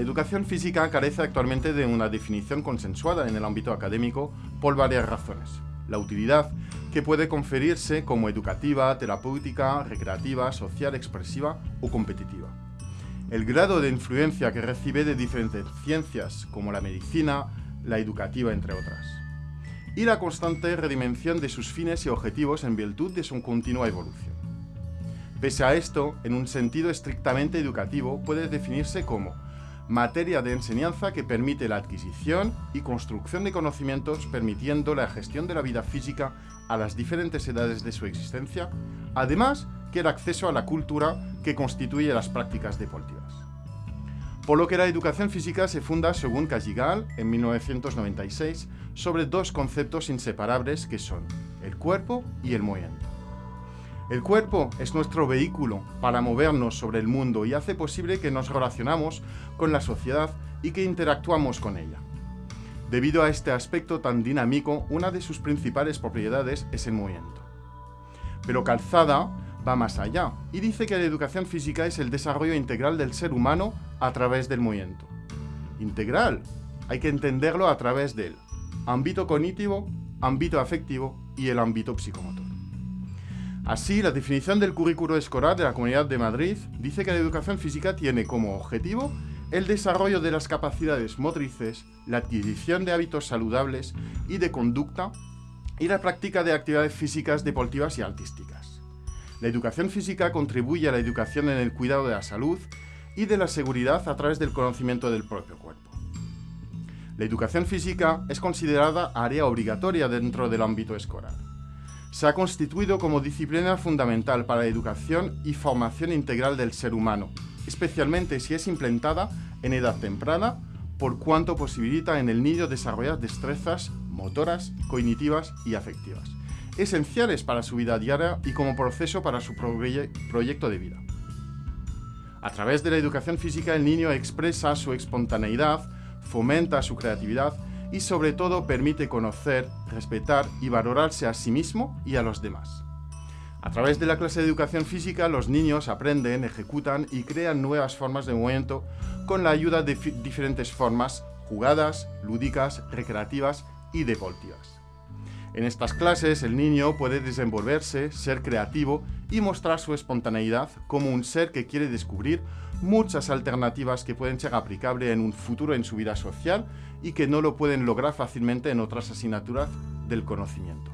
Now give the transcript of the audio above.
educación física carece actualmente de una definición consensuada en el ámbito académico por varias razones. La utilidad, que puede conferirse como educativa, terapéutica, recreativa, social, expresiva o competitiva. El grado de influencia que recibe de diferentes ciencias, como la medicina, la educativa, entre otras. Y la constante redimensión de sus fines y objetivos en virtud de su continua evolución. Pese a esto, en un sentido estrictamente educativo, puede definirse como materia de enseñanza que permite la adquisición y construcción de conocimientos permitiendo la gestión de la vida física a las diferentes edades de su existencia, además que el acceso a la cultura que constituye las prácticas deportivas. Por lo que la educación física se funda, según Cajigal, en 1996, sobre dos conceptos inseparables que son el cuerpo y el movimiento. El cuerpo es nuestro vehículo para movernos sobre el mundo y hace posible que nos relacionamos con la sociedad y que interactuamos con ella. Debido a este aspecto tan dinámico, una de sus principales propiedades es el movimiento. Pero Calzada va más allá y dice que la educación física es el desarrollo integral del ser humano a través del movimiento. Integral, hay que entenderlo a través del ámbito cognitivo, ámbito afectivo y el ámbito psicomotor. Así, la definición del currículo escolar de la Comunidad de Madrid dice que la educación física tiene como objetivo el desarrollo de las capacidades motrices, la adquisición de hábitos saludables y de conducta y la práctica de actividades físicas, deportivas y artísticas. La educación física contribuye a la educación en el cuidado de la salud y de la seguridad a través del conocimiento del propio cuerpo. La educación física es considerada área obligatoria dentro del ámbito escolar se ha constituido como disciplina fundamental para la educación y formación integral del ser humano, especialmente si es implementada en edad temprana, por cuanto posibilita en el niño desarrollar destrezas motoras, cognitivas y afectivas, esenciales para su vida diaria y como proceso para su proyecto de vida. A través de la educación física el niño expresa su espontaneidad, fomenta su creatividad y sobre todo permite conocer, respetar y valorarse a sí mismo y a los demás. A través de la clase de educación física, los niños aprenden, ejecutan y crean nuevas formas de movimiento con la ayuda de diferentes formas, jugadas, lúdicas, recreativas y deportivas. En estas clases, el niño puede desenvolverse, ser creativo y mostrar su espontaneidad como un ser que quiere descubrir muchas alternativas que pueden ser aplicables en un futuro en su vida social y que no lo pueden lograr fácilmente en otras asignaturas del conocimiento.